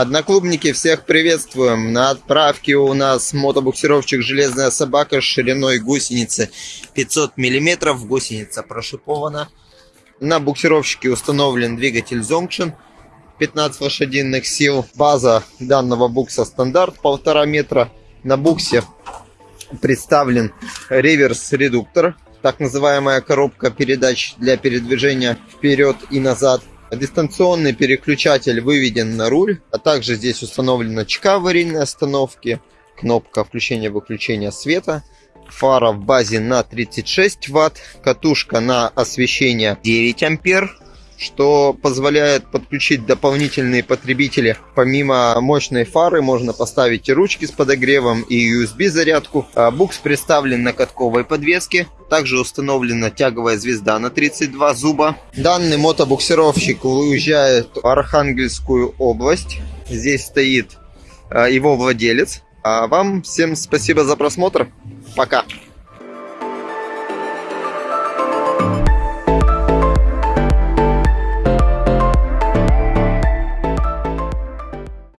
Одноклубники, всех приветствуем. На отправке у нас мотобуксировщик «Железная собака» с шириной гусеницы 500 мм. Гусеница прошипована. На буксировщике установлен двигатель Zonction 15 лошадиных сил. База данного букса стандарт 1,5 метра. На буксе представлен реверс-редуктор, так называемая коробка передач для передвижения вперед и назад. Дистанционный переключатель выведен на руль, а также здесь установлена чека аварийной остановки, кнопка включения-выключения света, фара в базе на 36 ватт, катушка на освещение 9 ампер, что позволяет подключить дополнительные потребители. Помимо мощной фары можно поставить и ручки с подогревом, и USB зарядку. А букс представлен на катковой подвеске. Также установлена тяговая звезда на 32 зуба. Данный мотобуксировщик уезжает в Архангельскую область. Здесь стоит а, его владелец. А вам всем спасибо за просмотр. Пока.